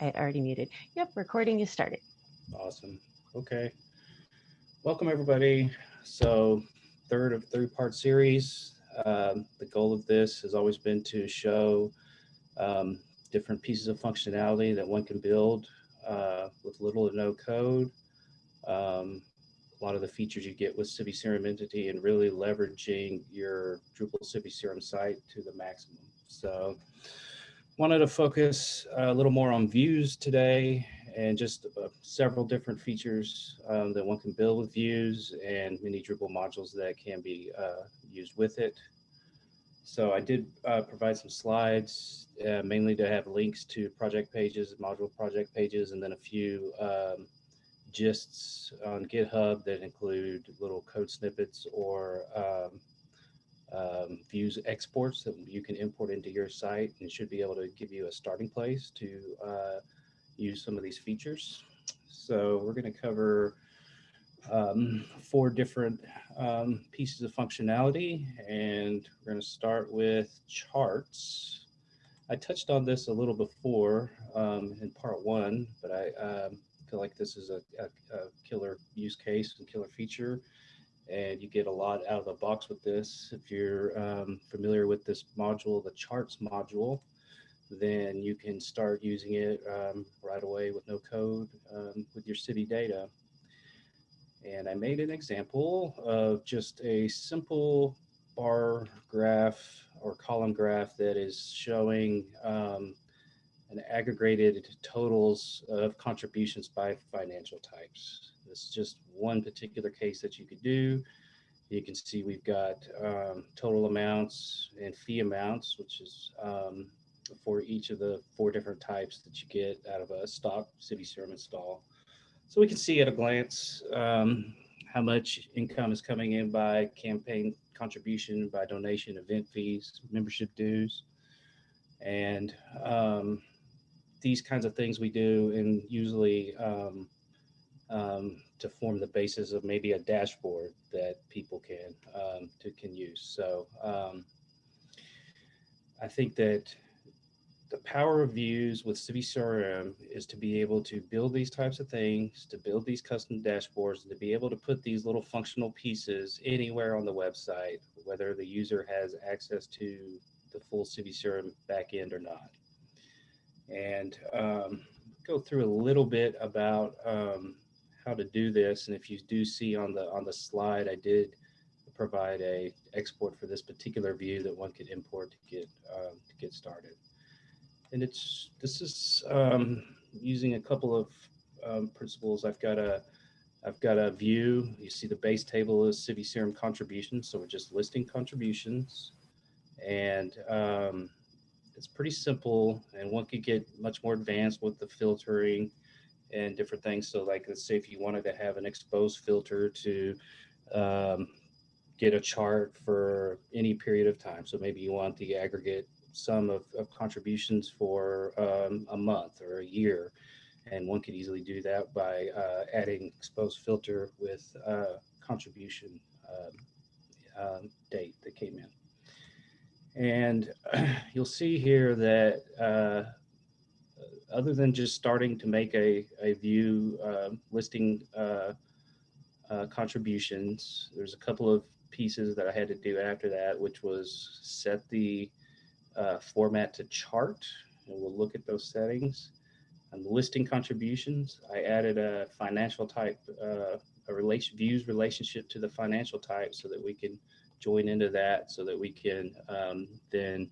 I already muted. Yep, recording is started. Awesome. Okay. Welcome, everybody. So third of three-part series. Um, the goal of this has always been to show um, different pieces of functionality that one can build uh, with little or no code. Um, a lot of the features you get with CiviCRM Entity and really leveraging your Drupal CiviCRM site to the maximum. So wanted to focus a little more on views today and just uh, several different features um, that one can build with views and many Drupal modules that can be uh, used with it. So I did uh, provide some slides, uh, mainly to have links to project pages, module project pages, and then a few um, gists on GitHub that include little code snippets or um, um, views exports that you can import into your site and should be able to give you a starting place to uh, use some of these features. So we're going to cover um, four different um, pieces of functionality and we're going to start with charts. I touched on this a little before um, in part one, but I um, feel like this is a, a, a killer use case and killer feature and you get a lot out of the box with this. If you're um, familiar with this module, the charts module, then you can start using it um, right away with no code um, with your Civi data. And I made an example of just a simple bar graph or column graph that is showing um, an aggregated totals of contributions by financial types. This is just one particular case that you could do. You can see we've got um, total amounts and fee amounts, which is um, for each of the four different types that you get out of a stock CiviCRM install. So we can see at a glance um, how much income is coming in by campaign contribution, by donation, event fees, membership dues. And um, these kinds of things we do and usually um, um, to form the basis of maybe a dashboard that people can um, to can use. So um, I think that the power of views with CiviCRM is to be able to build these types of things, to build these custom dashboards, and to be able to put these little functional pieces anywhere on the website, whether the user has access to the full CiviCRM backend or not. And um, go through a little bit about um, how to do this. And if you do see on the on the slide, I did provide a export for this particular view that one could import to get um, to get started. And it's this is um, using a couple of um, principles. I've got a I've got a view. You see the base table is CiviCRM contributions, so we're just listing contributions, and um, it's pretty simple. And one could get much more advanced with the filtering and different things. So like, let's say if you wanted to have an exposed filter to um, get a chart for any period of time. So maybe you want the aggregate sum of, of contributions for um, a month or a year. And one could easily do that by uh, adding exposed filter with uh, contribution uh, date that came in. And you'll see here that uh, other than just starting to make a, a view uh, listing uh, uh, contributions, there's a couple of pieces that I had to do after that, which was set the uh, format to chart, and we'll look at those settings. And listing contributions, I added a financial type, uh, a relation views relationship to the financial type so that we can join into that so that we can um, then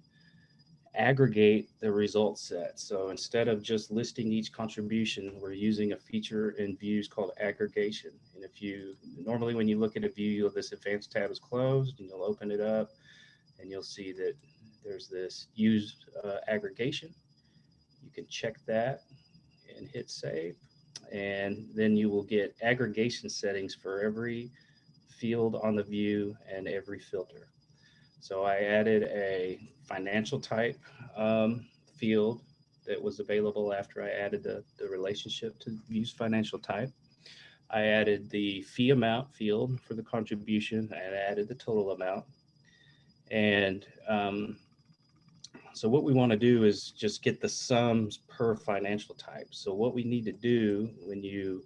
aggregate the result set. So instead of just listing each contribution, we're using a feature in views called aggregation. And if you, normally when you look at a view, you'll, this advanced tab is closed and you'll open it up and you'll see that there's this use uh, aggregation. You can check that and hit save. And then you will get aggregation settings for every field on the view and every filter. So I added a financial type um, field that was available after I added the, the relationship to use financial type. I added the fee amount field for the contribution and added the total amount. And um, So what we want to do is just get the sums per financial type. So what we need to do when you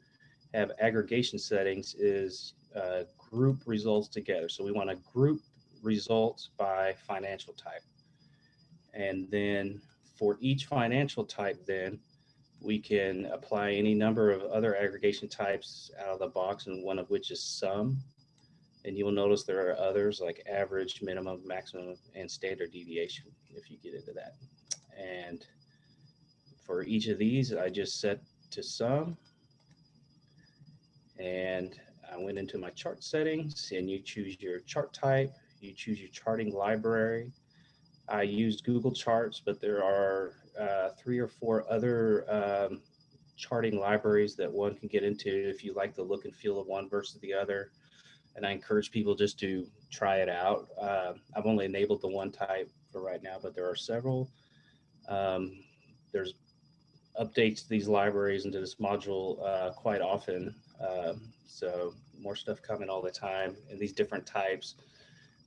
have aggregation settings is uh, group results together. So we want to group results by financial type. And then for each financial type, then we can apply any number of other aggregation types out of the box, and one of which is sum. And you'll notice there are others like average, minimum, maximum, and standard deviation if you get into that. And for each of these, I just set to sum. And I went into my chart settings and you choose your chart type, you choose your charting library. I used Google Charts, but there are uh, three or four other um, charting libraries that one can get into if you like the look and feel of one versus the other. And I encourage people just to try it out. Uh, I've only enabled the one type for right now, but there are several. Um, there's updates to these libraries into this module uh, quite often. Um, so more stuff coming all the time and these different types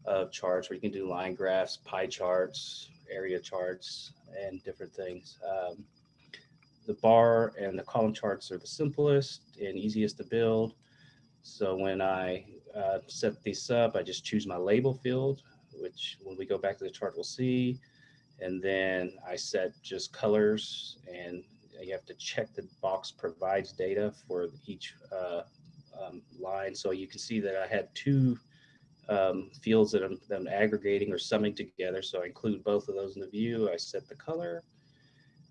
of charts where you can do line graphs, pie charts, area charts, and different things. Um, the bar and the column charts are the simplest and easiest to build. So when I uh, set these up, I just choose my label field, which when we go back to the chart, we'll see. And then I set just colors and you have to check the box provides data for each uh, um, line. So you can see that I had two um, fields that I'm, that I'm, aggregating or summing together. So I include both of those in the view. I set the color.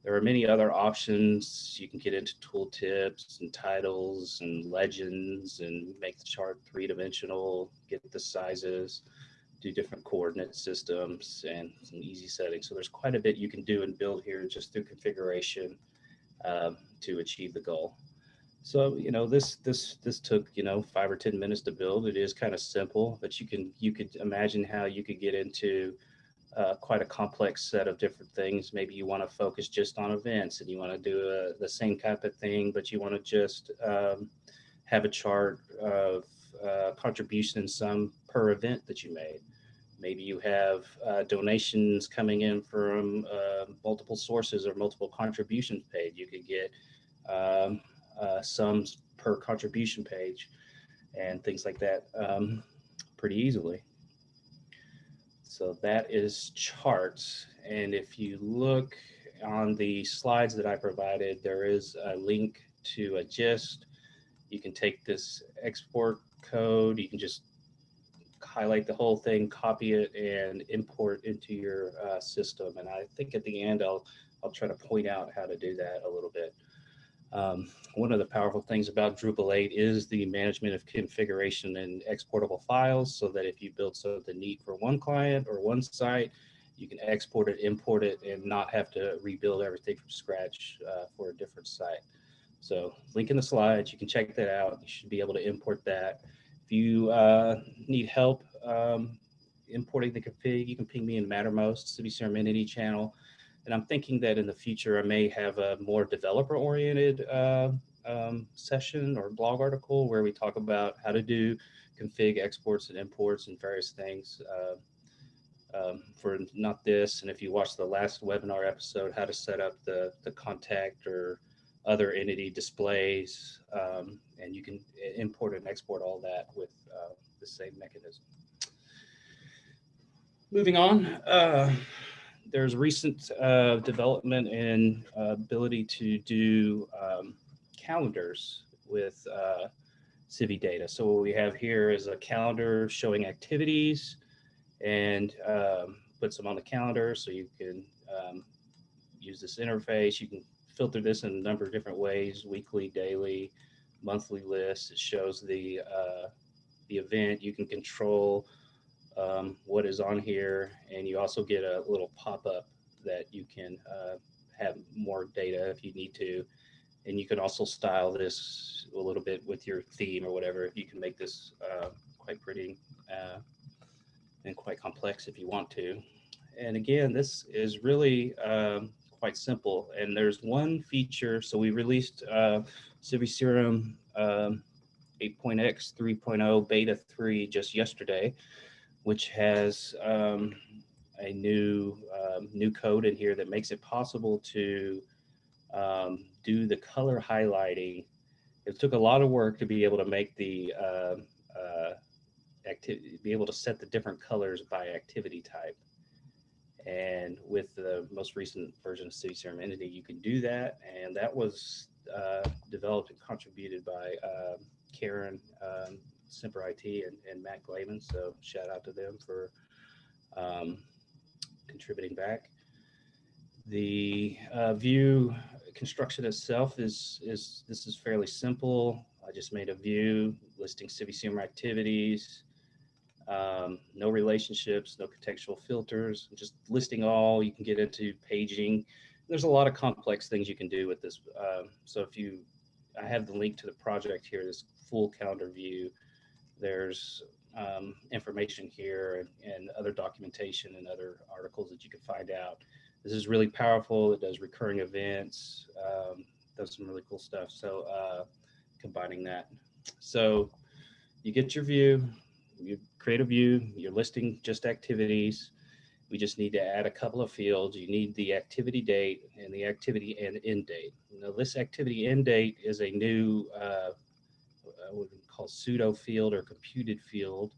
There are many other options. You can get into tooltips and titles and legends and make the chart three-dimensional, get the sizes, do different coordinate systems and some easy settings. So there's quite a bit you can do and build here just through configuration um, to achieve the goal. So, you know, this this this took, you know, five or 10 minutes to build. It is kind of simple, but you can you could imagine how you could get into uh, quite a complex set of different things. Maybe you want to focus just on events and you want to do a, the same type of thing, but you want to just um, have a chart of uh, contribution sum per event that you made. Maybe you have uh, donations coming in from uh, multiple sources or multiple contributions paid. You could get um, uh, sums per contribution page and things like that um, pretty easily. So that is charts. And if you look on the slides that I provided, there is a link to a gist. You can take this export code, you can just highlight the whole thing, copy it, and import into your uh, system. And I think at the end, I'll, I'll try to point out how to do that a little bit. Um, one of the powerful things about Drupal 8 is the management of configuration and exportable files so that if you build something neat for one client or one site, you can export it, import it, and not have to rebuild everything from scratch uh, for a different site. So link in the slides, you can check that out. You should be able to import that. If you uh, need help um, importing the config, you can ping me in Mattermost, CiviCRM Entity channel. And I'm thinking that in the future, I may have a more developer-oriented uh, um, session or blog article where we talk about how to do config exports and imports and various things uh, um, for not this. And if you watch the last webinar episode, how to set up the, the contact or other entity displays, um, and you can import and export all that with uh, the same mechanism. Moving on, uh, there's recent uh, development in uh, ability to do um, calendars with uh, Civi data. So what we have here is a calendar showing activities and um, puts them on the calendar so you can um, use this interface. You can filter this in a number of different ways, weekly, daily, monthly lists. It shows the, uh, the event. You can control um, what is on here, and you also get a little pop-up that you can uh, have more data if you need to. And you can also style this a little bit with your theme or whatever. You can make this uh, quite pretty uh, and quite complex if you want to. And again, this is really um, quite simple. And there's one feature. So we released uh, CiviCRM um, 8.x 3.0 beta 3 just yesterday which has um, a new um, new code in here that makes it possible to um, do the color highlighting. It took a lot of work to be able to make the uh, uh, activity, be able to set the different colors by activity type. And with the most recent version of CiviCRM Entity, you can do that. And that was uh, developed and contributed by uh, Karen um, Semper IT and, and Matt Glavin. So shout out to them for um, contributing back. The uh, view construction itself is, is, this is fairly simple. I just made a view listing CiviCRM activities, um, no relationships, no contextual filters, just listing all. You can get into paging. There's a lot of complex things you can do with this. Um, so if you, I have the link to the project here, this full calendar view. There's um, information here and, and other documentation and other articles that you can find out. This is really powerful. It does recurring events, um, does some really cool stuff. So uh, combining that. So you get your view, you create a view, you're listing just activities. We just need to add a couple of fields. You need the activity date and the activity and end date. Now this activity end date is a new uh, what we call pseudo field or computed field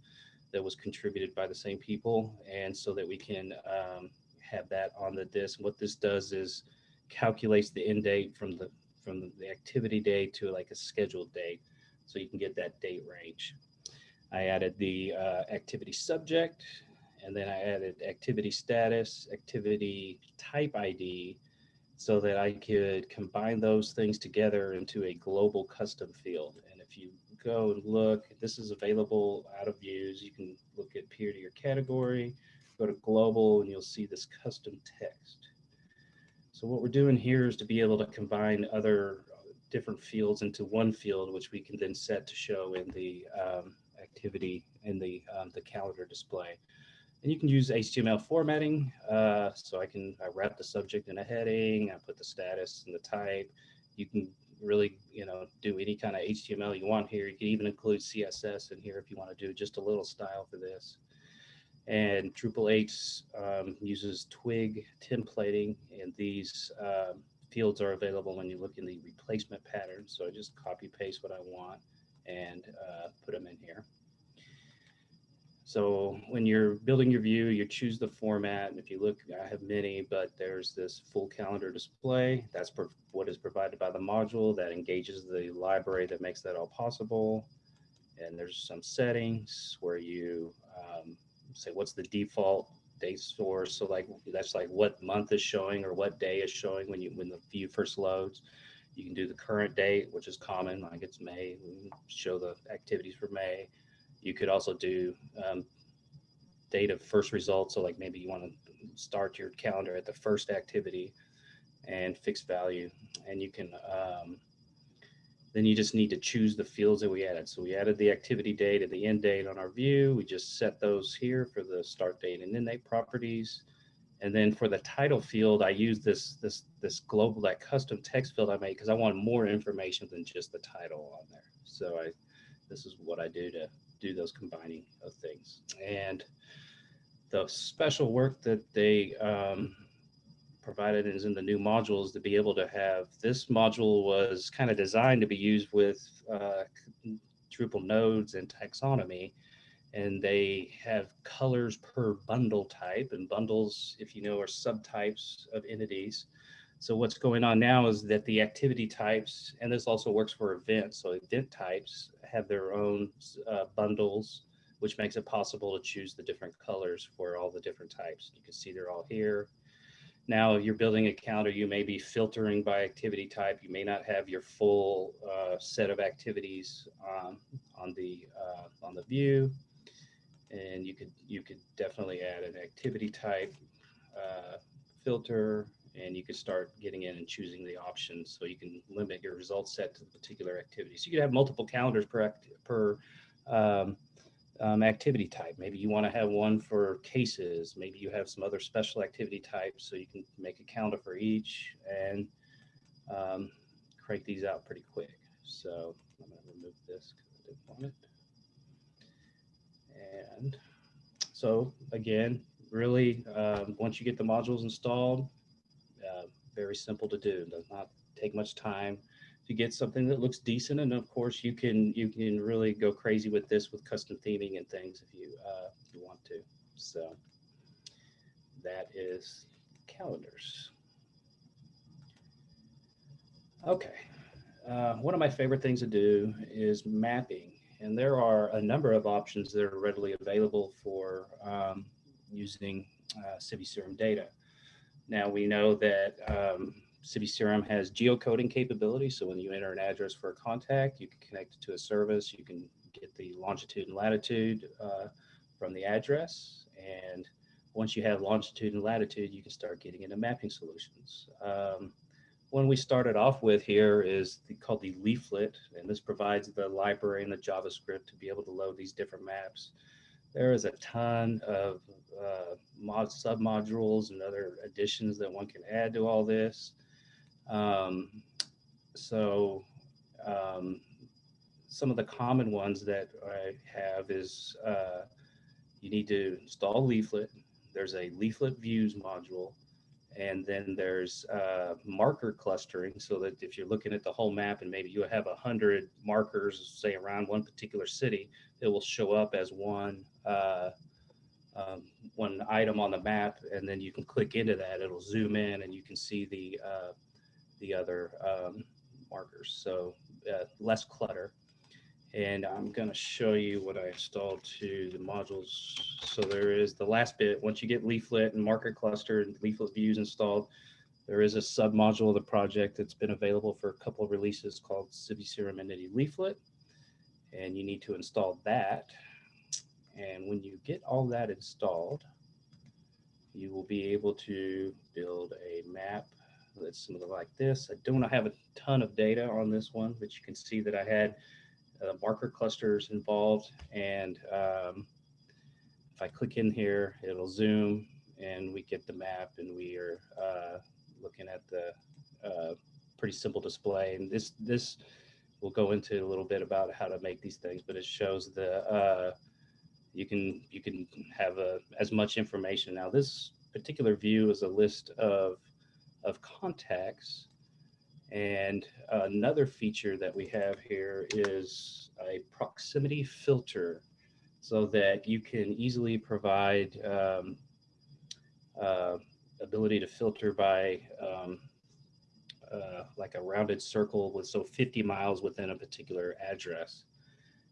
that was contributed by the same people. And so that we can um, have that on the disk. What this does is calculates the end date from the from the activity date to like a scheduled date. So you can get that date range. I added the uh, activity subject, and then I added activity status, activity type ID, so that I could combine those things together into a global custom field. And if you go and look, this is available out of views. You can look at peer to your category, go to global, and you'll see this custom text. So what we're doing here is to be able to combine other different fields into one field, which we can then set to show in the um, activity in the, um, the calendar display. And you can use HTML formatting. Uh, so I can I wrap the subject in a heading, I put the status and the type. You can really, you know, do any kind of HTML you want here. You can even include CSS in here if you want to do just a little style for this. And Drupal 8 um, uses Twig templating, and these um, fields are available when you look in the replacement pattern. So I just copy paste what I want and uh, put them in here. So when you're building your view, you choose the format. And if you look, I have many, but there's this full calendar display. That's what is provided by the module that engages the library that makes that all possible. And there's some settings where you um, say what's the default date source. So like that's like what month is showing or what day is showing when you when the view first loads. You can do the current date, which is common, like it's May, show the activities for May. You could also do um, date of first results. So like maybe you want to start your calendar at the first activity and fixed value. And you can, um, then you just need to choose the fields that we added. So we added the activity date and the end date on our view. We just set those here for the start date and end date properties. And then for the title field, I use this this this global that custom text field I made because I want more information than just the title on there. So I this is what I do to do those combining of things. And the special work that they um, provided is in the new modules to be able to have this module was kind of designed to be used with uh, Drupal nodes and taxonomy and they have colors per bundle type and bundles, if you know, are subtypes of entities. So what's going on now is that the activity types, and this also works for events, so event types have their own uh, bundles, which makes it possible to choose the different colors for all the different types. You can see they're all here. Now, if you're building a calendar, you may be filtering by activity type. You may not have your full uh, set of activities um, on the uh, on the view and you could you could definitely add an activity type uh, filter and you can start getting in and choosing the options so you can limit your result set to the particular activities. You could have multiple calendars per, per um, um, activity type. Maybe you want to have one for cases. Maybe you have some other special activity types so you can make a calendar for each and um, crank these out pretty quick. So I'm going to remove this because I didn't want it. And so again, really, um, once you get the modules installed, very simple to do. Does not take much time to get something that looks decent. And of course, you can you can really go crazy with this with custom theming and things if you uh, if you want to. So that is calendars. Okay, uh, one of my favorite things to do is mapping, and there are a number of options that are readily available for um, using uh, CiviCRM data. Now we know that um, Serum has geocoding capability, so when you enter an address for a contact, you can connect it to a service, you can get the longitude and latitude uh, from the address, and once you have longitude and latitude, you can start getting into mapping solutions. Um, one we started off with here is the, called the leaflet, and this provides the library and the JavaScript to be able to load these different maps. There is a ton of uh, mod submodules and other additions that one can add to all this. Um, so um, some of the common ones that I have is uh, you need to install leaflet. There's a leaflet views module. And then there's uh, marker clustering so that if you're looking at the whole map and maybe you have a hundred markers, say around one particular city, it will show up as one uh, um, one item on the map, and then you can click into that. It'll zoom in, and you can see the uh, the other um, markers. So uh, less clutter. And I'm going to show you what I installed to the modules. So there is the last bit. Once you get leaflet and marker cluster and leaflet views installed, there is a sub module of the project that's been available for a couple of releases called CiviCRM Entity Leaflet. And you need to install that. And when you get all that installed, you will be able to build a map that's something like this. I don't have a ton of data on this one, but you can see that I had uh, marker clusters involved. And um, if I click in here, it'll zoom and we get the map and we are uh, looking at the uh, pretty simple display. And this, this we'll go into a little bit about how to make these things, but it shows the, uh, you can, you can have a, as much information. Now this particular view is a list of, of contacts and another feature that we have here is a proximity filter so that you can easily provide um, uh, ability to filter by um, uh, like a rounded circle with so 50 miles within a particular address.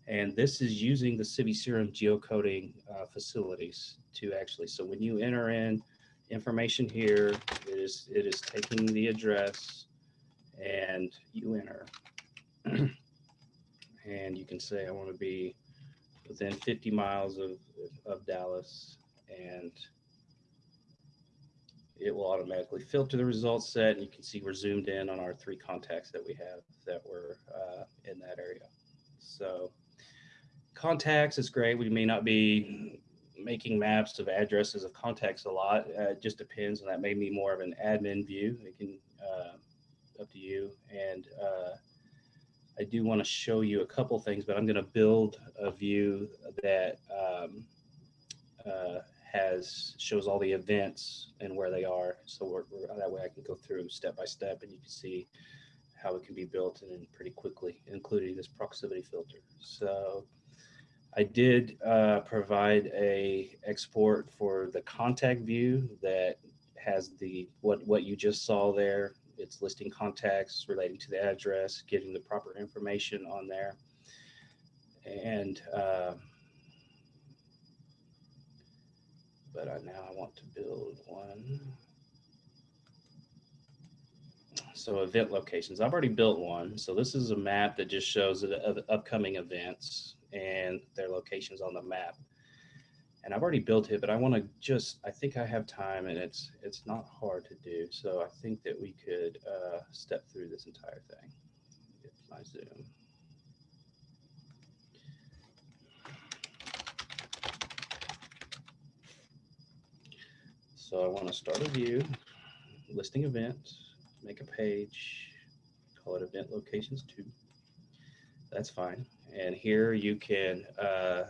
And this is using the CiviCRM geocoding uh, facilities to actually, so when you enter in information here, it is, it is taking the address and you enter. and you can say, I want to be within 50 miles of, of Dallas and it will automatically filter the results set and you can see we're zoomed in on our three contacts that we have that were uh, in that area. So contacts is great. We may not be making maps of addresses of contacts a lot. Uh, it just depends and that may be more of an admin view. It can uh, up to you. And uh, I do want to show you a couple things, but I'm going to build a view that um, uh, has shows all the events and where they are. So we're, we're, that way I can go through step by step and you can see how it can be built and pretty quickly, including this proximity filter. So I did uh, provide a export for the contact view that has the what what you just saw there it's listing contacts relating to the address, getting the proper information on there. And, uh, but I, now I want to build one. So event locations, I've already built one. So this is a map that just shows the upcoming events and their locations on the map and I've already built it, but I want to just, I think I have time and it's, it's not hard to do. So I think that we could uh, step through this entire thing. Get my Zoom. So I want to start a view, listing events, make a page, call it event locations two. That's fine. And here you can, uh,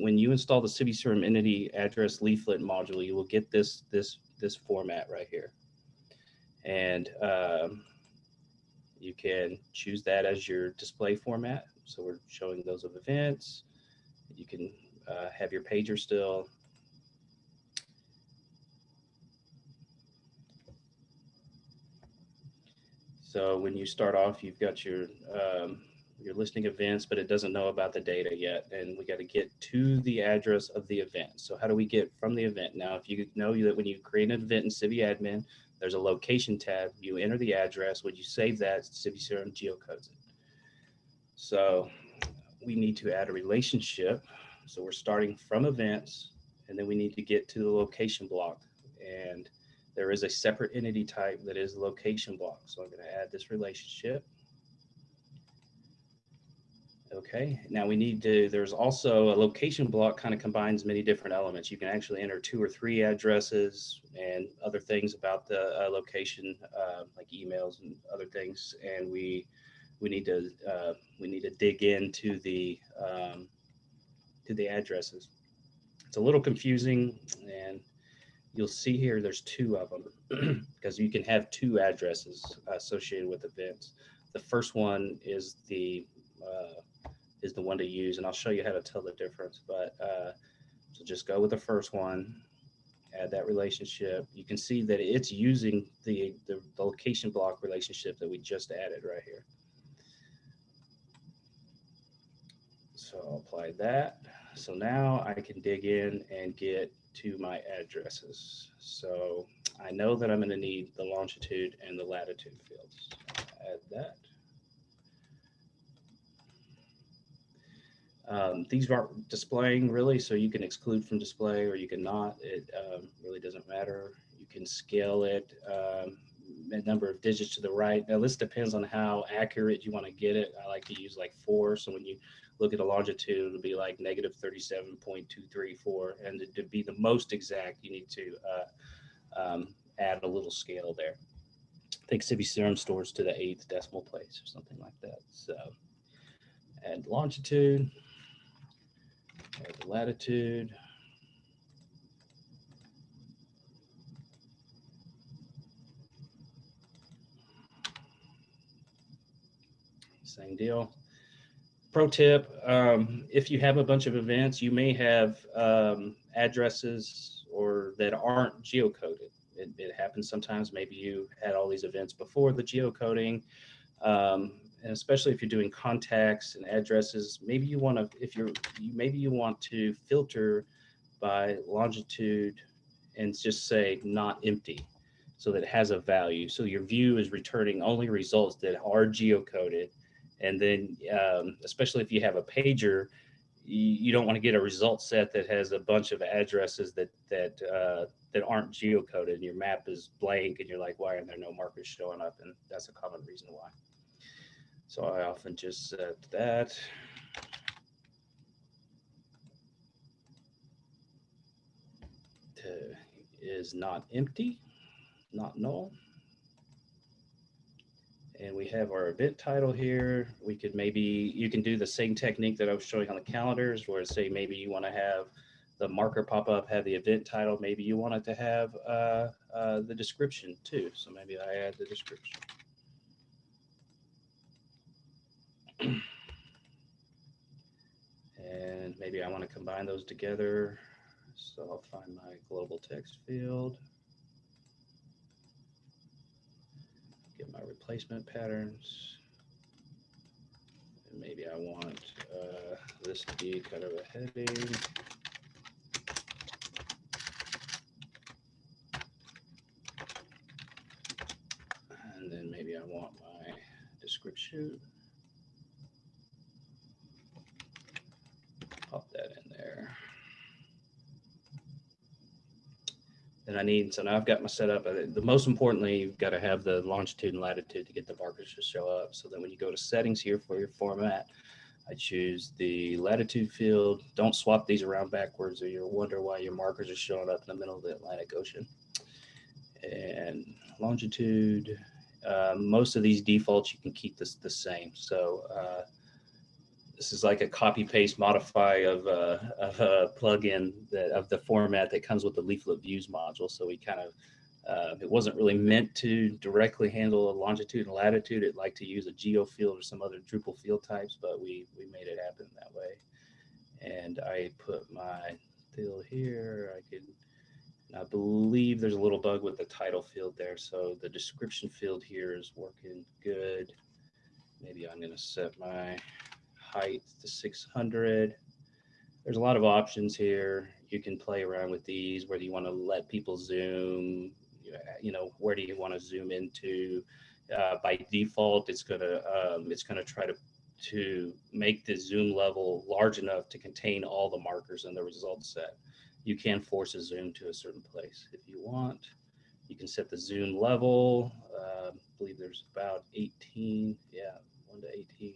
when you install the CiviCRM entity address leaflet module, you will get this, this, this format right here. And um, you can choose that as your display format. So we're showing those of events. You can uh, have your pager still. So when you start off, you've got your um, your listing events, but it doesn't know about the data yet. And we got to get to the address of the event. So how do we get from the event? Now, if you know that when you create an event in CiviAdmin, there's a location tab. You enter the address. When you save that, CiviCRM geocodes it. So we need to add a relationship. So we're starting from events, and then we need to get to the location block. And there is a separate entity type that is location block. So I'm going to add this relationship. Okay, now we need to, there's also a location block kind of combines many different elements. You can actually enter two or three addresses and other things about the uh, location, uh, like emails and other things. And we we need to uh, we need to dig into the um, to the addresses. It's a little confusing, and you'll see here there's two of them because you can have two addresses associated with events. The first one is the uh, is the one to use, and I'll show you how to tell the difference. But uh, so just go with the first one, add that relationship. You can see that it's using the, the, the location block relationship that we just added right here. So I'll apply that. So now I can dig in and get to my addresses. So I know that I'm going to need the longitude and the latitude fields. Add that. Um, these aren't displaying really, so you can exclude from display or you can not. It um, really doesn't matter. You can scale it um, a number of digits to the right. Now this depends on how accurate you want to get it. I like to use like four. So when you look at a longitude, it'll be like negative 37.234. And to, be the most exact, you need to uh, um, add a little scale there. I think CiviCRM stores to the eighth decimal place or something like that. So add longitude, the latitude. Same deal. Pro tip, um, if you have a bunch of events, you may have um, addresses or that aren't geocoded. It, it, happens sometimes. Maybe you had all these events before the geocoding. Um, and especially if you're doing contacts and addresses, maybe you want to, if you're, you, maybe you want to filter by longitude and just say not empty so that it has a value. So your view is returning only results that are geocoded. And then, um, especially if you have a pager, you, you don't want to get a result set that has a bunch of addresses that that uh, that aren't geocoded. And your map is blank, and you're like, why are there no markers showing up? And that's a common reason why. So I often just set that. Is not empty, not null. And we have our event title here. We could maybe, you can do the same technique that I was showing on the calendars where say maybe you want to have the marker pop up, have the event title. Maybe you want it to have uh, uh, the description too. So maybe I add the description. and maybe I want to combine those together. So I'll find my global text field. Get my replacement patterns. And maybe I want uh, this to be kind of a heading. And then maybe I want my description. Pop that in there. Then I need, so now I've got my setup. The most importantly, you've got to have the longitude and latitude to get the markers to show up. So then when you go to settings here for your format, I choose the latitude field. Don't swap these around backwards or you'll wonder why your markers are showing up in the middle of the Atlantic Ocean. And longitude, uh, most of these defaults you can keep this the same. So uh, this is like a copy paste modify of, uh, of a plugin that of the format that comes with the leaflet views module. So we kind of, uh, it wasn't really meant to directly handle a longitude and latitude. It liked to use a geo field or some other Drupal field types, but we, we made it happen that way. And I put my field here. I could, I believe there's a little bug with the title field there. So the description field here is working good. Maybe I'm gonna set my height to 600. There's a lot of options here. You can play around with these, whether you want to let people zoom, you know, where do you want to zoom into? Uh, by default, it's gonna um, it's gonna try to to make the zoom level large enough to contain all the markers in the result set. You can force a zoom to a certain place if you want. You can set the zoom level. Uh, I believe there's about 18, yeah, 1 to 18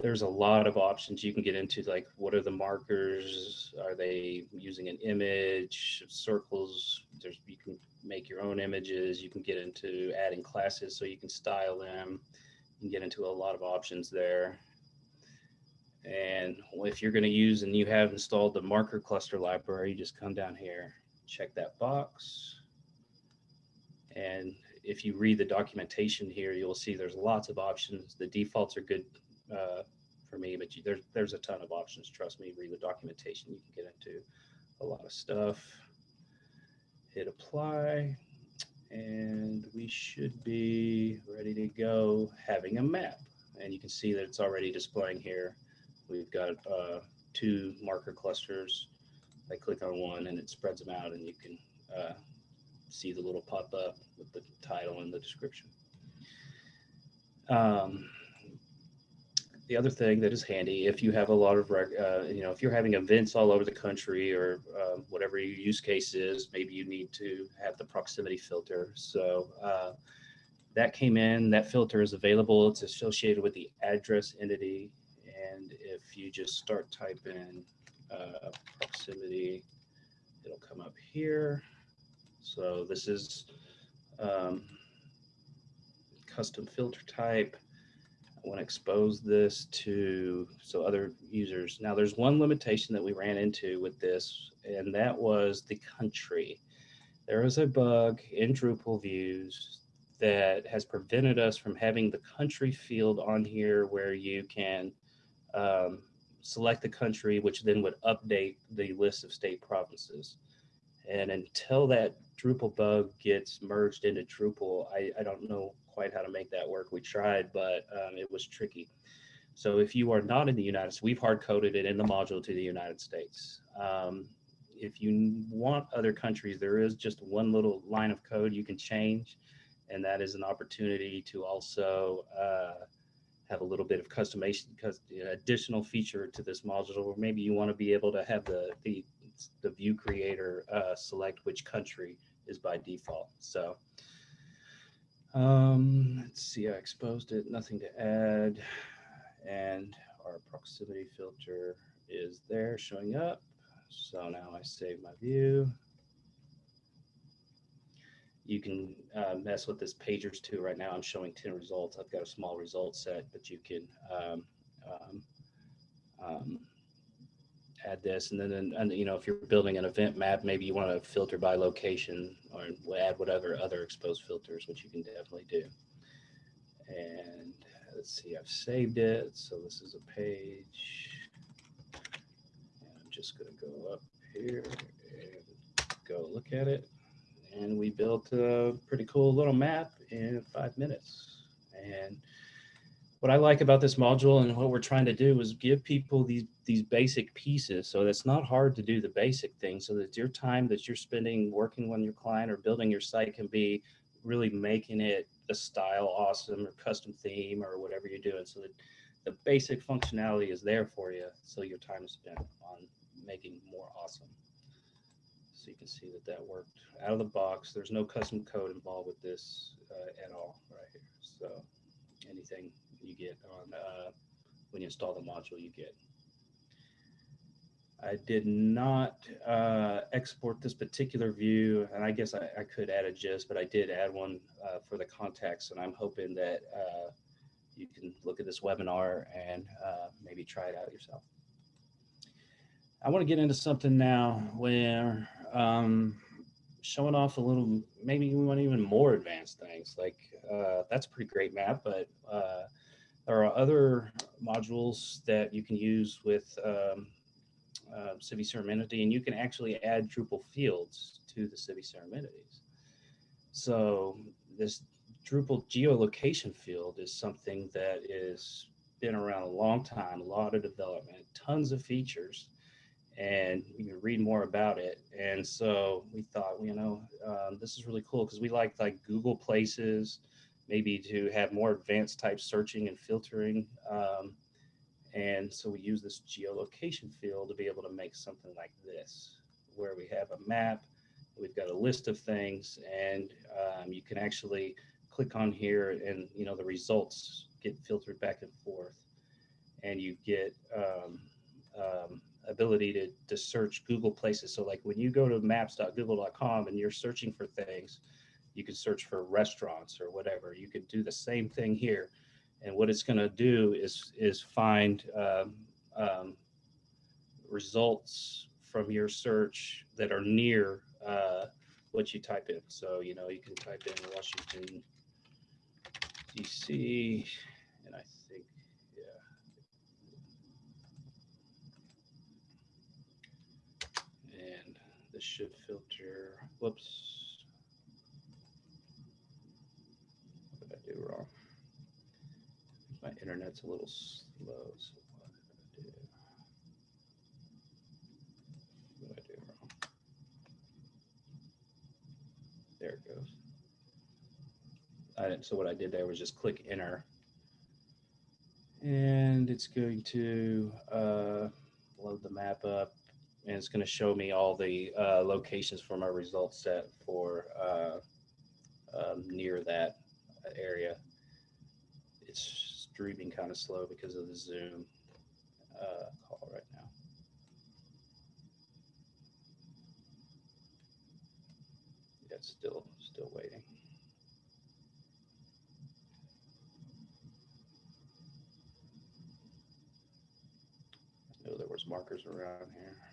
there's a lot of options you can get into like what are the markers? Are they using an image? Circles there's you can make your own images. You can get into adding classes so you can style them. You can get into a lot of options there. And if you're going to use and you have installed the marker cluster library you just come down here check that box. And if you read the documentation here you'll see there's lots of options. The defaults are good uh, for me, but you, there's there's a ton of options. Trust me, read the documentation. You can get into a lot of stuff. Hit apply, and we should be ready to go having a map. And you can see that it's already displaying here. We've got uh, two marker clusters. I click on one and it spreads them out and you can uh, see the little pop up with the title and the description. Um, the other thing that is handy, if you have a lot of, uh, you know, if you're having events all over the country or uh, whatever your use case is, maybe you need to have the proximity filter. So uh, that came in, that filter is available. It's associated with the address entity. And if you just start typing uh, proximity, it'll come up here. So this is um, custom filter type. I want to expose this to so other users. Now there's one limitation that we ran into with this, and that was the country. There was a bug in Drupal views that has prevented us from having the country field on here where you can um, select the country, which then would update the list of state provinces. And until that Drupal bug gets merged into Drupal, I, I don't know quite how to make that work. We tried, but um, it was tricky. So if you are not in the United States, we've hard coded it in the module to the United States. Um, if you want other countries, there is just one little line of code you can change, and that is an opportunity to also uh, have a little bit of customization because additional feature to this module, or maybe you want to be able to have the the, the view creator uh, select which country is by default. So um, let's see, I exposed it, nothing to add. And our proximity filter is there showing up. So now I save my view. You can uh, mess with this pagers too. Right now I'm showing 10 results. I've got a small result set, but you can um, um, um add this. And then, and, you know, if you're building an event map, maybe you want to filter by location or add whatever other exposed filters, which you can definitely do. And let's see, I've saved it. So this is a page. And I'm just going to go up here and go look at it. And we built a pretty cool little map in five minutes. And what I like about this module and what we're trying to do is give people these these basic pieces. So it's not hard to do the basic things so that your time that you're spending working on your client or building your site can be really making it a style awesome or custom theme or whatever you're doing so that the basic functionality is there for you so your time is spent on making more awesome. So you can see that that worked out of the box. There's no custom code involved with this uh, at all right here. So anything you get on uh, when you install the module you get. I did not uh, export this particular view, and I guess I, I, could add a gist, but I did add one uh, for the context, and I'm hoping that uh, you can look at this webinar and uh, maybe try it out yourself. I want to get into something now where um, showing off a little, maybe we want even more advanced things. Like uh, that's a pretty great map, but uh, there are other modules that you can use with um, uh, CiviCRM Entity, and you can actually add Drupal fields to the CiviCRM Entities. So this Drupal geolocation field is something that is been around a long time, a lot of development, tons of features, and you can read more about it. And so we thought, you know, um, this is really cool because we like like Google Places, maybe to have more advanced type searching and filtering. Um, and so we use this geolocation field to be able to make something like this, where we have a map, we've got a list of things, and um, you can actually click on here and, you know, the results get filtered back and forth. And you get um, um, ability to, to search Google places. So like when you go to maps.google.com and you're searching for things, you can search for restaurants or whatever. You could do the same thing here and what it's going to do is is find um, um, results from your search that are near uh, what you type in. So you know you can type in Washington D.C. and I think yeah, and this should filter. Whoops, what did I do wrong? my internet's a little slow. So what did I do? What did I do wrong? There it goes. I didn't, so what I did there was just click enter. And it's going to uh, load the map up and it's going to show me all the uh, locations for my result set for uh, um, near that area. It's streaming kind of slow because of the Zoom uh, call right now. Yeah, it's still still waiting. I know there was markers around here.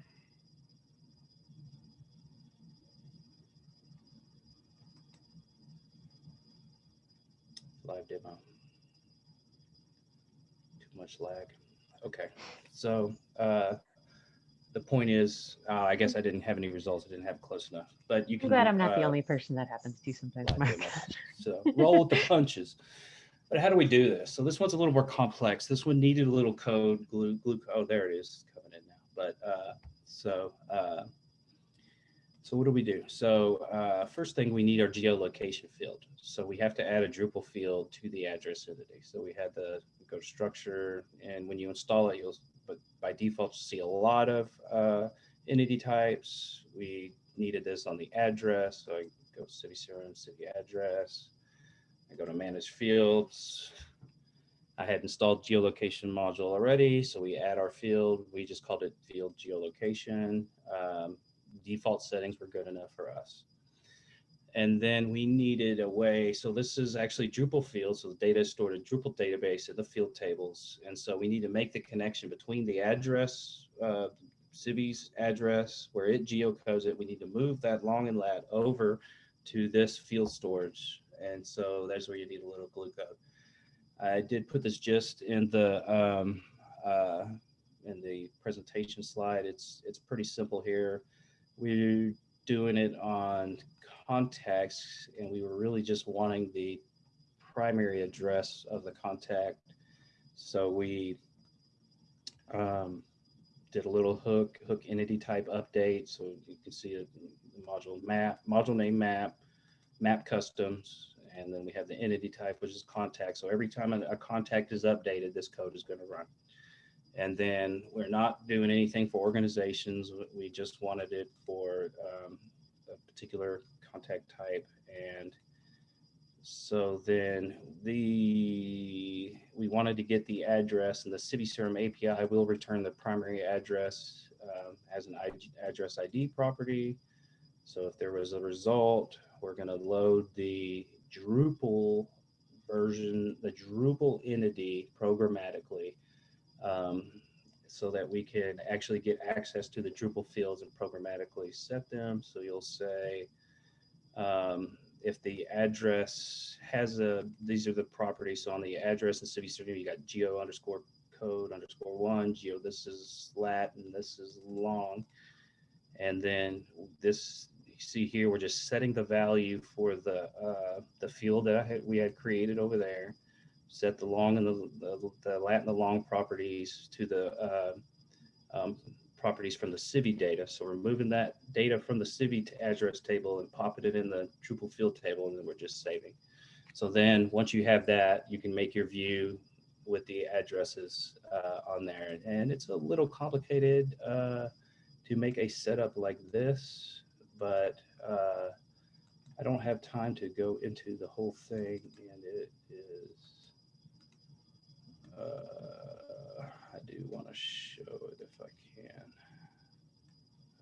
Live demo Too much lag. Okay, so uh, the point is, uh, I guess I didn't have any results. I didn't have close enough, but you can. bad I'm not the uh, only person that happens to sometimes. live Mark. demo. So roll with the punches. But how do we do this? So this one's a little more complex. This one needed a little code, glue, glue. Oh, there it is coming in now. But uh, so uh, so what do we do? So uh, first thing we need our geolocation field. So we have to add a Drupal field to the address entity. So we had the go to structure, and when you install it, you'll but by default see a lot of uh, entity types. We needed this on the address, so I go CiviCRM, city address. I go to manage fields. I had installed geolocation module already, so we add our field. We just called it field geolocation. Um, default settings were good enough for us. And then we needed a way, so this is actually Drupal field, so the data is stored in Drupal database in the field tables. And so we need to make the connection between the address, uh, Civi's address, where it geocodes it. We need to move that long and lat over to this field storage. And so that's where you need a little glue code. I did put this just in the um, uh, in the presentation slide. It's it's pretty simple here. We're doing it on contacts, and we were really just wanting the primary address of the contact. So we um, did a little hook hook entity type update. So you can see a module map, module name map, map customs, and then we have the entity type, which is contact. So every time a, a contact is updated, this code is going to run. And then we're not doing anything for organizations. We just wanted it for um, a particular contact type. And so then the we wanted to get the address and the CiviCRM API will return the primary address um, as an ID, address ID property. So if there was a result, we're going to load the Drupal version, the Drupal entity programmatically um, so that we can actually get access to the Drupal fields and programmatically set them. So you'll say, um, if the address has a, these are the properties. So on the address and city certificate, you got geo underscore code underscore one, geo, this is lat and this is long. And then this, you see here, we're just setting the value for the, uh, the field that had, we had created over there. Set the long and the, the, the lat and the long properties to the, uh, um, properties from the Civi data. So we're moving that data from the Civi to address table and popping it in the Drupal field table, and then we're just saving. So then once you have that, you can make your view with the addresses uh, on there. And it's a little complicated uh, to make a setup like this, but uh, I don't have time to go into the whole thing. And it is, uh, I do want to show it if I can.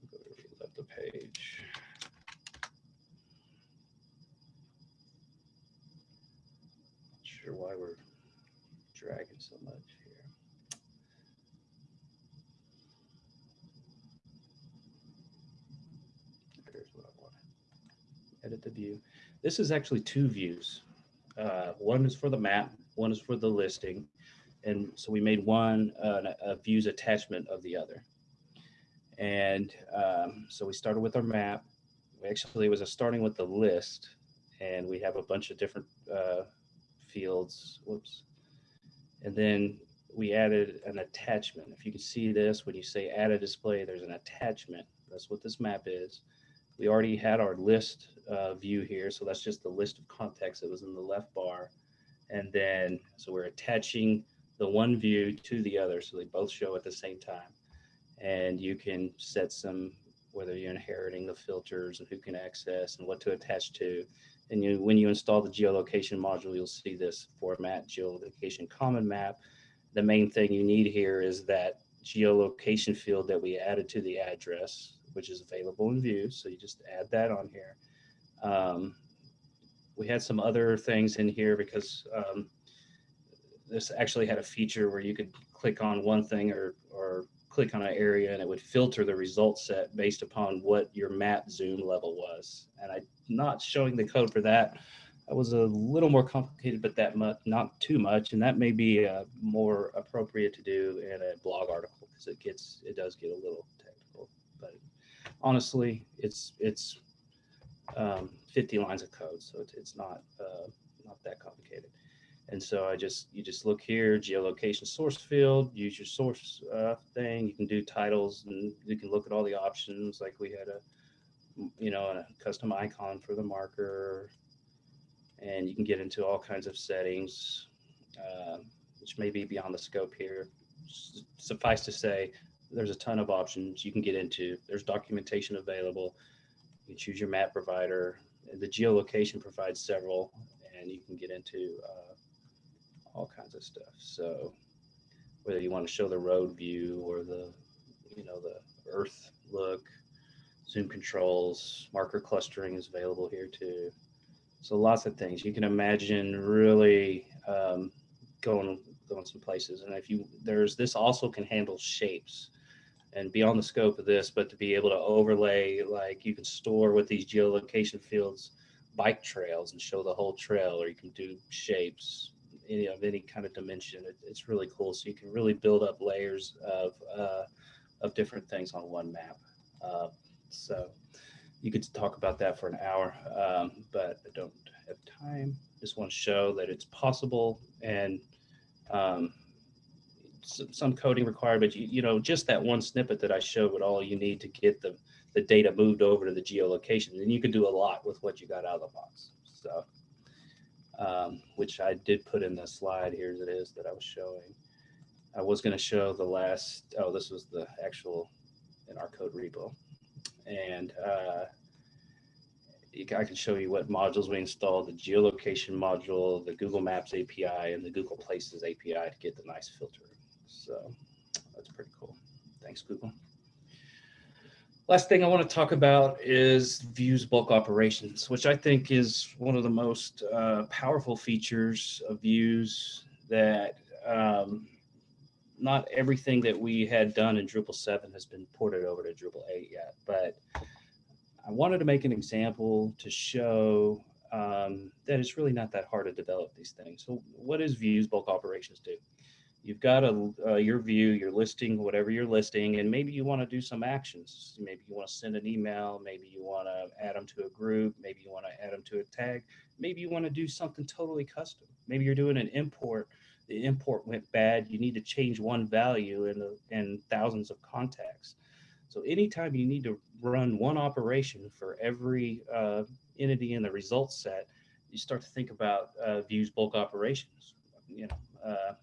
I'm going to reload the page. Not sure why we're dragging so much here. Here's what I want. Edit the view. This is actually two views. Uh, one is for the map, one is for the listing. And so we made one uh, a views attachment of the other. And um, so we started with our map. We actually was a starting with the list, and we have a bunch of different uh, fields. Whoops. And then we added an attachment. If you can see this, when you say add a display, there's an attachment. That's what this map is. We already had our list uh, view here, so that's just the list of contacts that was in the left bar. And then, so we're attaching the one view to the other, so they both show at the same time. And you can set some, whether you're inheriting the filters and who can access and what to attach to. And you, when you install the geolocation module, you'll see this format geolocation common map. The main thing you need here is that geolocation field that we added to the address, which is available in view. So you just add that on here. Um, we had some other things in here because um, this actually had a feature where you could click on one thing or, or click on an area and it would filter the result set based upon what your map zoom level was. And I'm not showing the code for that. That was a little more complicated, but that much, not too much. And that may be uh, more appropriate to do in a blog article because it gets, it does get a little technical. But honestly, it's it's um, 50 lines of code, so it's, it's not uh, not that complicated. And so I just, you just look here, geolocation source field, use your source uh, thing. You can do titles and you can look at all the options. Like we had a, you know, a custom icon for the marker and you can get into all kinds of settings, uh, which may be beyond the scope here. Suffice to say, there's a ton of options you can get into. There's documentation available. You choose your map provider. The geolocation provides several, and you can get into uh, all kinds of stuff. So whether you want to show the road view or the, you know, the earth look, zoom controls, marker clustering is available here too. So lots of things you can imagine really um, going going some places. And if you there's this also can handle shapes and beyond the scope of this, but to be able to overlay like you can store with these geolocation fields bike trails and show the whole trail, or you can do shapes any of any kind of dimension. It, it's really cool. So you can really build up layers of uh, of different things on one map. Uh, so you could talk about that for an hour, um, but I don't have time. Just want to show that it's possible and um, some, coding required, but you, you know, just that one snippet that I showed with all you need to get the, the data moved over to the geolocation. And you can do a lot with what you got out of the box. So, um, which I did put in the slide here as it is that I was showing. I was going to show the last, oh, this was the actual in our code repo and uh, I can show you what modules we installed, the geolocation module, the Google Maps API, and the Google Places API to get the nice filter. So that's pretty cool. Thanks, Google. Last thing I want to talk about is views bulk operations, which I think is one of the most uh, powerful features of views that um, not everything that we had done in Drupal 7 has been ported over to Drupal 8 yet, but I wanted to make an example to show um, that it's really not that hard to develop these things. So what does views bulk operations do? You've got a, uh, your view, your listing, whatever you're listing, and maybe you want to do some actions. Maybe you want to send an email. Maybe you want to add them to a group. Maybe you want to add them to a tag. Maybe you want to do something totally custom. Maybe you're doing an import. The import went bad. You need to change one value in, the, in thousands of contacts. So anytime you need to run one operation for every uh, entity in the results set, you start to think about uh, views bulk operations. You know, uh,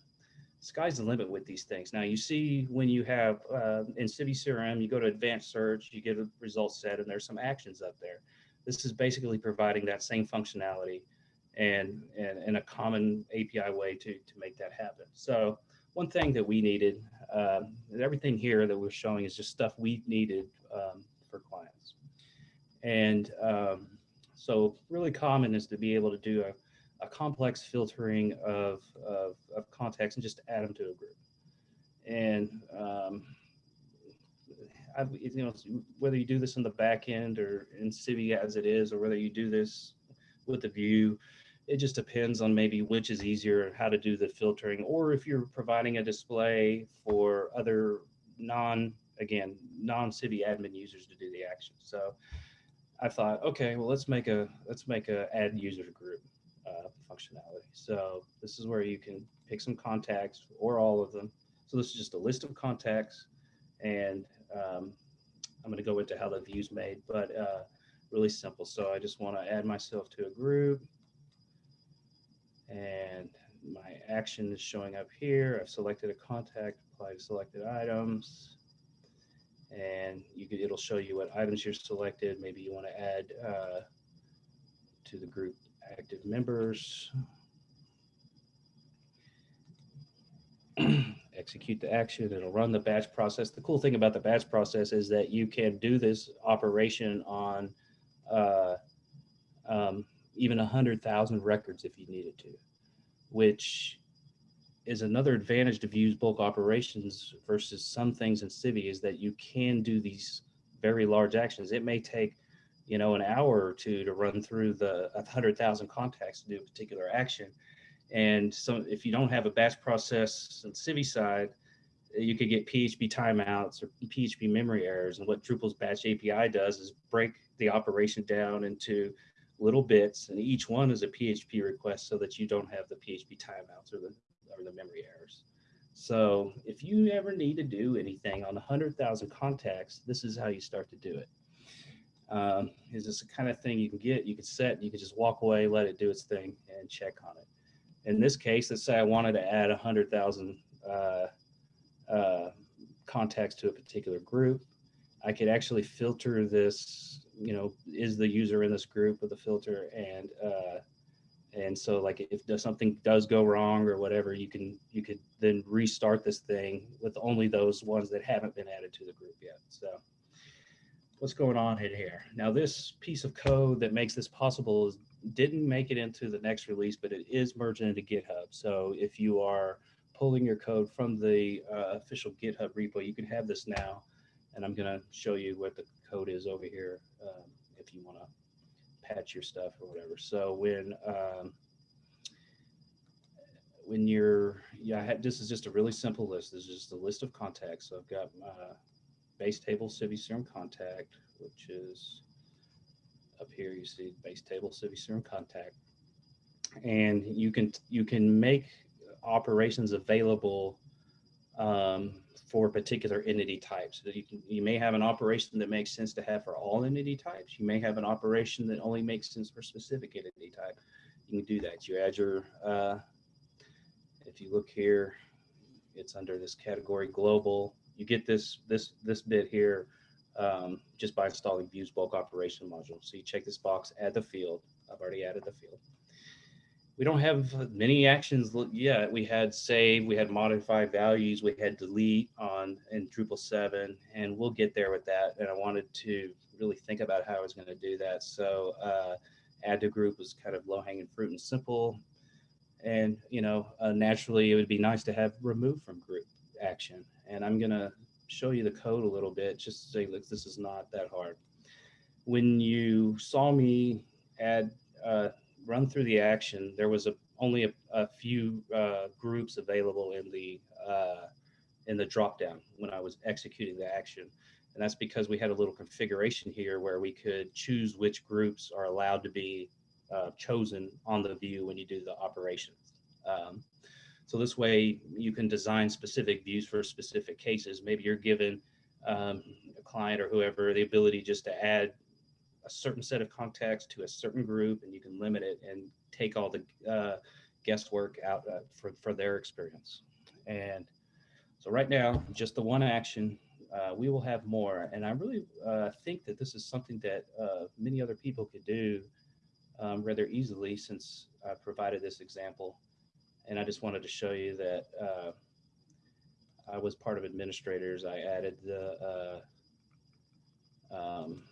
sky's the limit with these things. Now you see when you have uh, in CiviCRM, you go to advanced search, you get a result set, and there's some actions up there. This is basically providing that same functionality and, and, and a common API way to, to make that happen. So one thing that we needed, uh, everything here that we're showing is just stuff we needed um, for clients. And um, so really common is to be able to do a a complex filtering of, of, of contacts and just add them to a group. And um, I, you know, whether you do this in the back end or in Civi as it is, or whether you do this with the view, it just depends on maybe which is easier, and how to do the filtering, or if you're providing a display for other non, again, non-Civi admin users to do the action. So I thought, okay, well, let's make a, let's make a add user group uh, functionality. So this is where you can pick some contacts or all of them. So this is just a list of contacts and um, I'm going to go into how the view's made, but uh, really simple. So I just want to add myself to a group and my action is showing up here. I've selected a contact, applied selected items, and you could, it'll show you what items you're selected. Maybe you want to add uh, to the group active members. Execute the action, it'll run the batch process. The cool thing about the batch process is that you can do this operation on uh, um, even 100,000 records if you needed to, which is another advantage to views bulk operations versus some things in Civi is that you can do these very large actions. It may take you know, an hour or two to run through the 100,000 contacts to do a particular action. And so if you don't have a batch process on Civi side, you could get PHP timeouts or PHP memory errors. And what Drupal's batch API does is break the operation down into little bits, and each one is a PHP request so that you don't have the PHP timeouts or the, or the memory errors. So if you ever need to do anything on 100,000 contacts, this is how you start to do it um, is this the kind of thing you can get, you can set, you can just walk away, let it do its thing and check on it. In this case, let's say I wanted to add 100,000 uh, uh, contacts to a particular group. I could actually filter this, you know, is the user in this group with a filter and uh, and so like if something does go wrong or whatever, you can you could then restart this thing with only those ones that haven't been added to the group yet. So what's going on in here. Now this piece of code that makes this possible is, didn't make it into the next release, but it is merged into GitHub. So if you are pulling your code from the uh, official GitHub repo, you can have this now. And I'm gonna show you what the code is over here um, if you wanna patch your stuff or whatever. So when um, when you're, yeah, had, this is just a really simple list. This is just a list of contacts. So I've got uh, base table CiviCRM contact, which is up here. You see base table CiviCRM contact, and you can you can make operations available um, for particular entity types. That you can you may have an operation that makes sense to have for all entity types. You may have an operation that only makes sense for specific entity type. You can do that. You add your uh, if you look here, it's under this category global you get this this this bit here um, just by installing views bulk operation module. So you check this box, add the field. I've already added the field. we don't have many actions yet. We had save, we had modify values, we had delete on in Drupal 7, and we'll get there with that. And I wanted to really think about how I was going to do that. So uh, add to group was kind of low hanging fruit and simple. And, you know, uh, naturally it would be nice to have remove from group action. And I'm going to show you the code a little bit just to say, look, this is not that hard. When you saw me add uh, run through the action, there was a, only a, a few uh, groups available in the uh, in the dropdown when I was executing the action. And that's because we had a little configuration here where we could choose which groups are allowed to be uh, chosen on the view when you do the operations. Um, so this way you can design specific views for specific cases. Maybe you're given um, a client or whoever the ability just to add a certain set of contacts to a certain group and you can limit it and take all the uh, guesswork out uh, for, for their experience. And so right now, just the one action, uh, we will have more. And I really uh, think that this is something that uh, many other people could do um, rather easily since I provided this example. And I just wanted to show you that uh, I was part of administrators. I added the uh, um,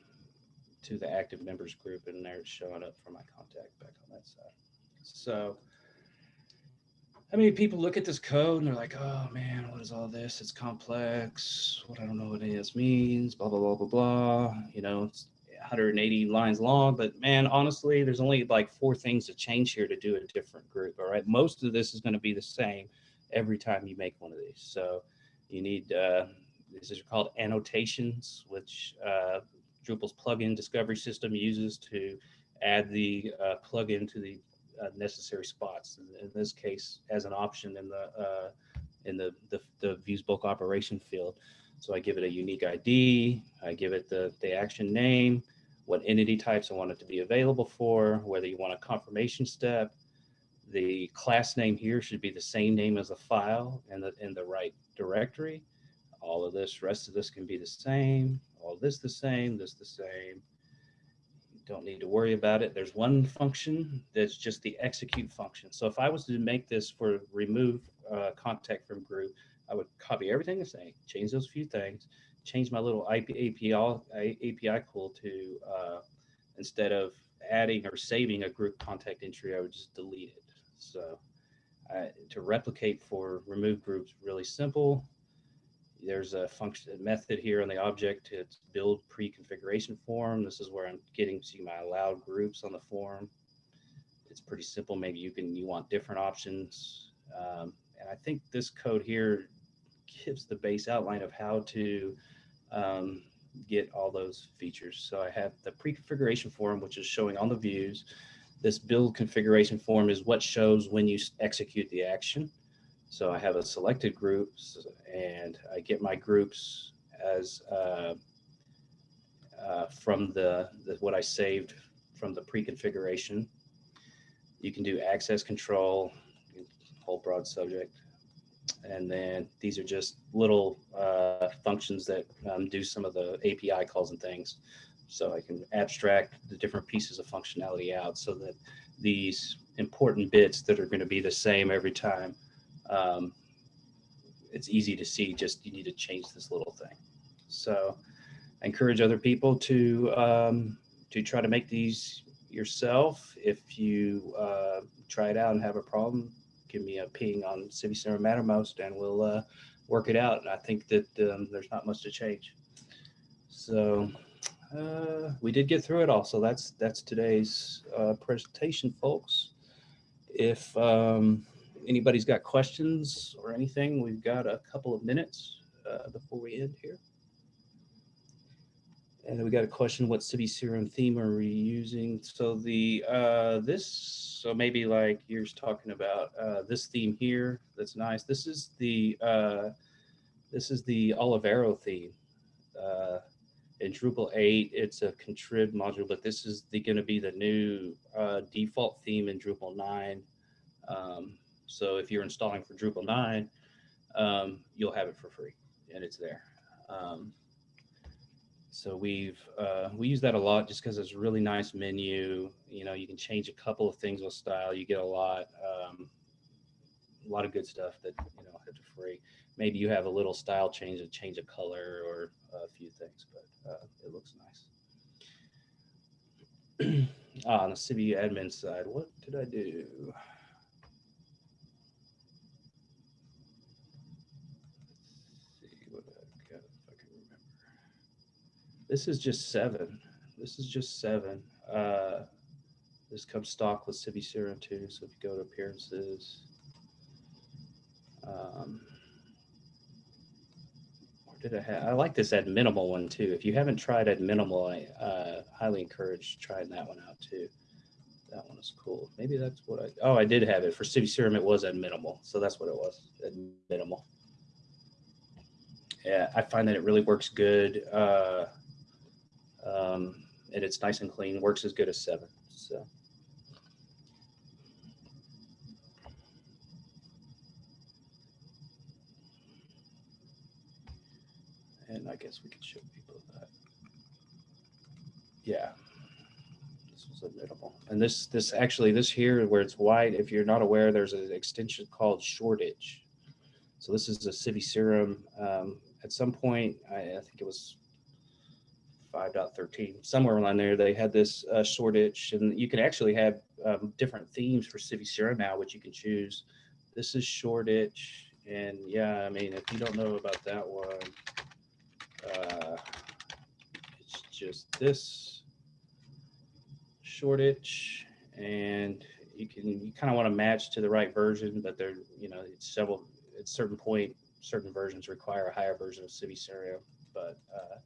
to the active members group and there it's showing up for my contact back on that side. So I mean, people look at this code and they're like, oh man, what is all this? It's complex. What I don't know what any means, blah, blah, blah, blah, blah. You know, 180 lines long, but man, honestly, there's only like four things to change here to do a different group. All right. Most of this is going to be the same every time you make one of these. So you need, uh, these are called annotations, which uh, Drupal's plugin discovery system uses to add the uh, plugin to the uh, necessary spots. In, this case, as an option in the uh, in the, the the views bulk operation field. So I give it a unique ID. I give it the the action name, what entity types I want it to be available for, whether you want a confirmation step. The class name here should be the same name as the file and the in the right directory. All of this, rest of this can be the same. All this the same, this the same don't need to worry about it. There's one function that's just the execute function. So if I was to make this for remove uh, contact from group, I would copy everything the same, change those few things, change my little IP, API, API call to, uh, instead of adding or saving a group contact entry, I would just delete it. So uh, to replicate for remove groups, really simple there's a function method here on the object to build pre-configuration form. This is where I'm getting to my allowed groups on the form. It's pretty simple. Maybe you can you want different options. Um, and I think this code here gives the base outline of how to um, get all those features. So I have the pre-configuration form, which is showing on the views. This build configuration form is what shows when you execute the action. So I have a selected groups and I get my groups as uh, uh, from the, the, what I saved from the pre-configuration. You can do access control, whole broad subject. And then these are just little uh, functions that um, do some of the API calls and things. So I can abstract the different pieces of functionality out so that these important bits that are going to be the same every time um, it's easy to see just you need to change this little thing. So I encourage other people to um, to try to make these yourself. If you uh, try it out and have a problem, give me a ping on CiviCRM Mattermost and we'll uh, work it out. And I think that um, there's not much to change. So uh, we did get through it all. So that's that's today's uh, presentation, folks. If um, anybody's got questions or anything, we've got a couple of minutes uh, before we end here. And we got a question, what CiviCRM theme are we using? So the, uh, this, so maybe like you're talking about uh, this theme here, that's nice. This is the, uh, this is the Olivero theme. Uh, in Drupal 8, it's a contrib module, but this is the going to be the new uh, default theme in Drupal 9. Um, so if you're installing for Drupal 9, um, you'll have it for free and it's there. Um, so we've uh, we use that a lot just because it's a really nice menu. You know, you can change a couple of things with style. You get a lot, um, a lot of good stuff that you know have for free. Maybe you have a little style change, a change of color, or a few things, but uh, it looks nice. ah, on the Civi admin side, what did I do? Let's see what I've got, if I can remember. This is just seven. This is just seven. Uh, this comes stock with CiviCRM too. So if you go to appearances, um, did I have? I like this Adminimal one too. If you haven't tried Adminimal, I uh, highly encourage trying that one out too. That one is cool. Maybe that's what I. Oh, I did have it for CiviCRM. It was Adminimal, so that's what it was at minimal. Yeah, I find that it really works good. Uh, um, and it's nice and clean, works as good as seven. So. And I guess we could show people that. Yeah. This was minimal. And this, this actually, this here where it's white, if you're not aware, there's an extension called Shoreditch. So this is a CiviCRM. Um, at some point, I, I think it was 5.13, somewhere around there, they had this uh, Shoreditch, and you can actually have um, different themes for CiviCRM now, which you can choose. This is Shoreditch, and yeah, I mean, if you don't know about that one, uh, it's just this Shoreditch, and you can you kind of want to match to the right version, but there, you know, it's several. At certain point, certain versions require a higher version of CiviCRM, but uh,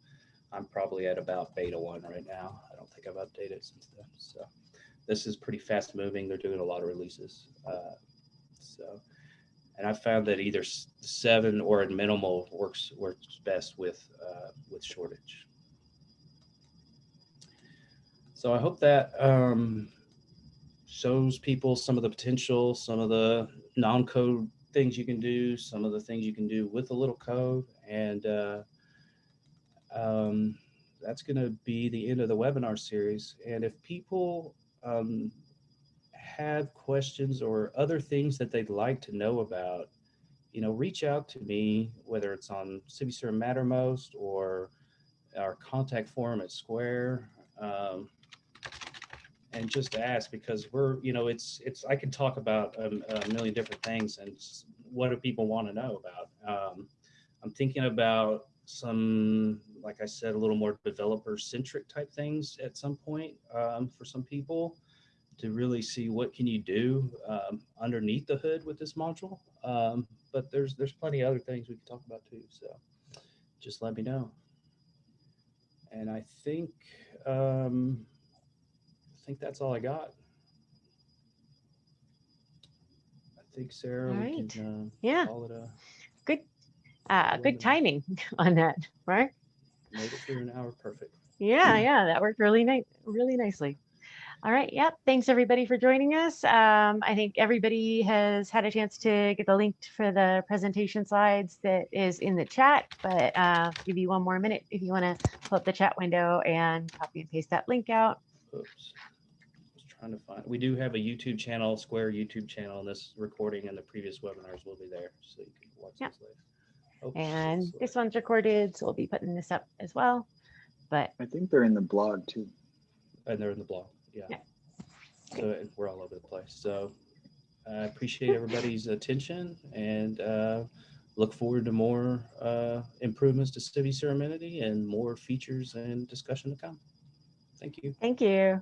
I'm probably at about beta one right now. I don't think I've updated since then. So this is pretty fast moving. They're doing a lot of releases. Uh, so, and I found that either seven or Adminimal works works best with uh, with Shoreditch. So I hope that um, shows people some of the potential, some of the non-code things you can do, some of the things you can do with a little code, and uh, um, that's going to be the end of the webinar series. And if people um, have questions or other things that they'd like to know about, you know, reach out to me, whether it's on CiviCRM Mattermost or our contact form at Skvare. Um, and just ask because we're, you know, it's, it's, I can talk about a, a million different things and what do people want to know about? Um, I'm thinking about some, like I said, a little more developer centric type things at some point um, for some people to really see what can you do um, underneath the hood with this module. Um, but there's there's plenty of other things we can talk about too. So just let me know. And I think um, I think that's all I got. I think Sarah, All right. can uh, Yeah, call it a good, uh, good timing on that, right? Made it through an hour perfect. Yeah, yeah, that worked really nice, really nicely. All right, yep. Thanks everybody for joining us. Um, I think everybody has had a chance to get the link for the presentation slides that is in the chat, but uh, give you one more minute if you want to pull up the chat window and copy and paste that link out. Oops. I was trying to find, we do have a YouTube channel, Skvare YouTube channel, and this recording and the previous webinars will be there, so you can watch Yeah. this later. Oops, And it's this one's recorded, so we'll be putting this up as well. But I think they're in the blog too. And they're in the blog, yeah. Yeah. So it- we're all over the place, so I appreciate everybody's attention and uh, look forward to more uh, improvements to CiviCRM Entity and more features and discussion to come. Thank you. thank you.